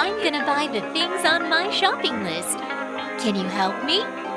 I'm gonna buy the things on my shopping list. Can you help me?